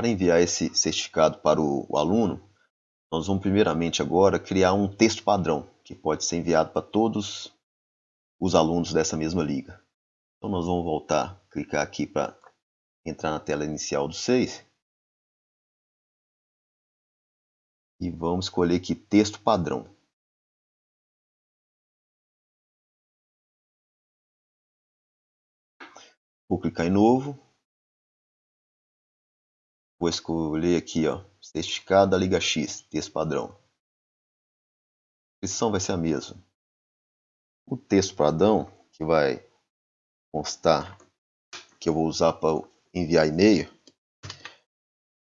Para enviar esse certificado para o, o aluno, nós vamos primeiramente agora criar um texto padrão, que pode ser enviado para todos os alunos dessa mesma liga. Então nós vamos voltar, clicar aqui para entrar na tela inicial do 6. E vamos escolher aqui texto padrão. Vou clicar em novo. Vou escolher aqui, ó, certificado da Liga X, texto padrão. A descrição vai ser a mesma. O texto padrão, que vai constar, que eu vou usar para enviar e-mail,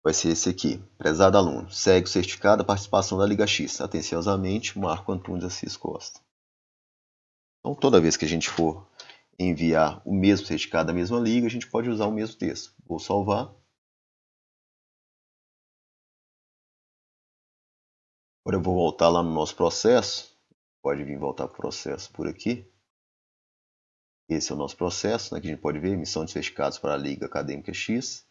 vai ser esse aqui. Prezado aluno, segue o certificado da participação da Liga X. Atenciosamente, Marco Antunes Assis Costa. Então, toda vez que a gente for enviar o mesmo certificado da mesma liga, a gente pode usar o mesmo texto. Vou salvar. Agora eu vou voltar lá no nosso processo. Pode vir voltar para o processo por aqui. Esse é o nosso processo, né, que a gente pode ver, emissão de certificados para a Liga Acadêmica X.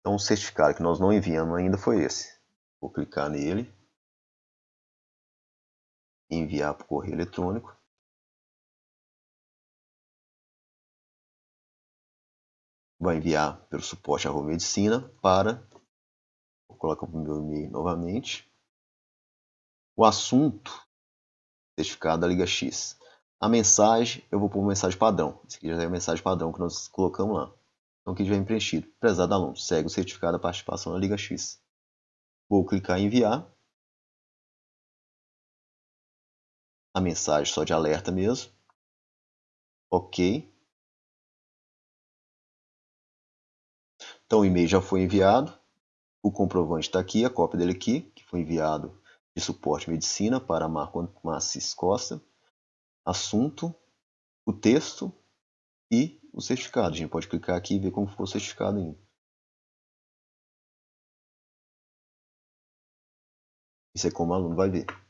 Então o certificado que nós não enviamos ainda foi esse. Vou clicar nele. Enviar por correio eletrônico. Vai enviar pelo suporte arroba medicina para Vou colocar o meu e-mail novamente. O assunto, certificado da Liga X. A mensagem, eu vou pôr uma mensagem padrão. Esse aqui já é a mensagem padrão que nós colocamos lá. Então aqui já vem preenchido. Prezado aluno, segue o certificado da participação na Liga X. Vou clicar em enviar. A mensagem só de alerta mesmo. Ok. Então o e-mail já foi enviado. O comprovante está aqui, a cópia dele aqui, que foi enviado de suporte medicina para Marco Massis Costa. Assunto, o texto e o certificado. A gente pode clicar aqui e ver como ficou o certificado ainda. Isso é como o aluno vai ver.